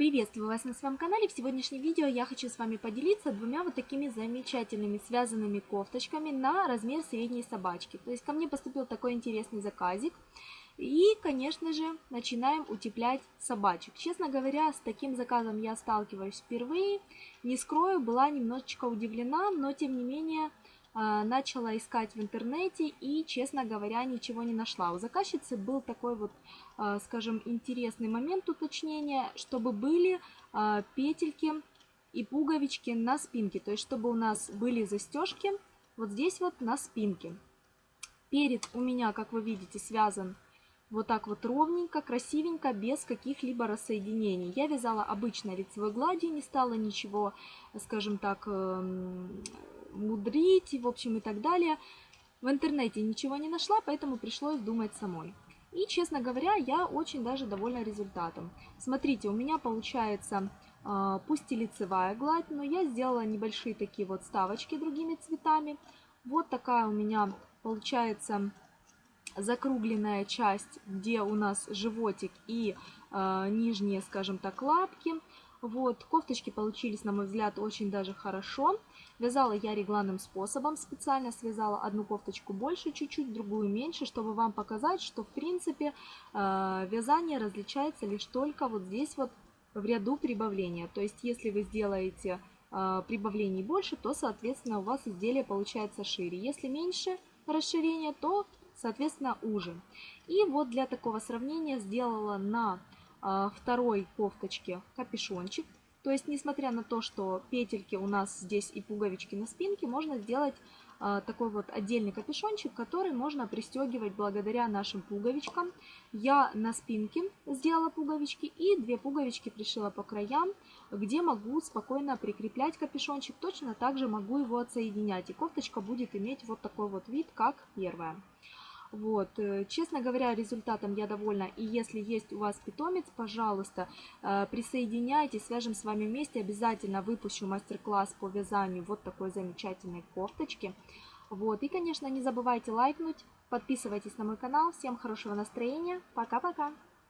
Приветствую вас на своем канале. В сегодняшнем видео я хочу с вами поделиться двумя вот такими замечательными связанными кофточками на размер средней собачки. То есть ко мне поступил такой интересный заказик. И, конечно же, начинаем утеплять собачек. Честно говоря, с таким заказом я сталкиваюсь впервые. Не скрою, была немножечко удивлена, но тем не менее начала искать в интернете и, честно говоря, ничего не нашла. У заказчицы был такой вот, а, скажем, интересный момент уточнения, чтобы были а, петельки и пуговички на спинке. То есть, чтобы у нас были застежки вот здесь вот на спинке. Перед у меня, как вы видите, связан вот так вот ровненько, красивенько, без каких-либо рассоединений. Я вязала обычной лицевой гладью, не стала ничего, скажем так, эм, мудрить, в общем, и так далее. В интернете ничего не нашла, поэтому пришлось думать самой. И, честно говоря, я очень даже довольна результатом. Смотрите, у меня получается, а, пусть и лицевая гладь, но я сделала небольшие такие вот ставочки другими цветами. Вот такая у меня получается закругленная часть, где у нас животик и э, нижние, скажем так, лапки. Вот, кофточки получились, на мой взгляд, очень даже хорошо. Вязала я регланным способом, специально связала одну кофточку больше чуть-чуть, другую меньше, чтобы вам показать, что в принципе э, вязание различается лишь только вот здесь вот в ряду прибавления. То есть, если вы сделаете э, прибавлений больше, то, соответственно, у вас изделие получается шире. Если меньше расширения, то, соответственно, уже. И вот для такого сравнения сделала на второй кофточке капюшончик. То есть, несмотря на то, что петельки у нас здесь и пуговички на спинке, можно сделать а, такой вот отдельный капюшончик, который можно пристегивать благодаря нашим пуговичкам. Я на спинке сделала пуговички и две пуговички пришила по краям, где могу спокойно прикреплять капюшончик. Точно так же могу его отсоединять, и кофточка будет иметь вот такой вот вид, как первая. Вот. Э, честно говоря, результатом я довольна. И если есть у вас питомец, пожалуйста, э, присоединяйтесь, свяжем с вами вместе. Обязательно выпущу мастер-класс по вязанию вот такой замечательной кофточки. Вот. И, конечно, не забывайте лайкнуть, подписывайтесь на мой канал. Всем хорошего настроения. Пока-пока!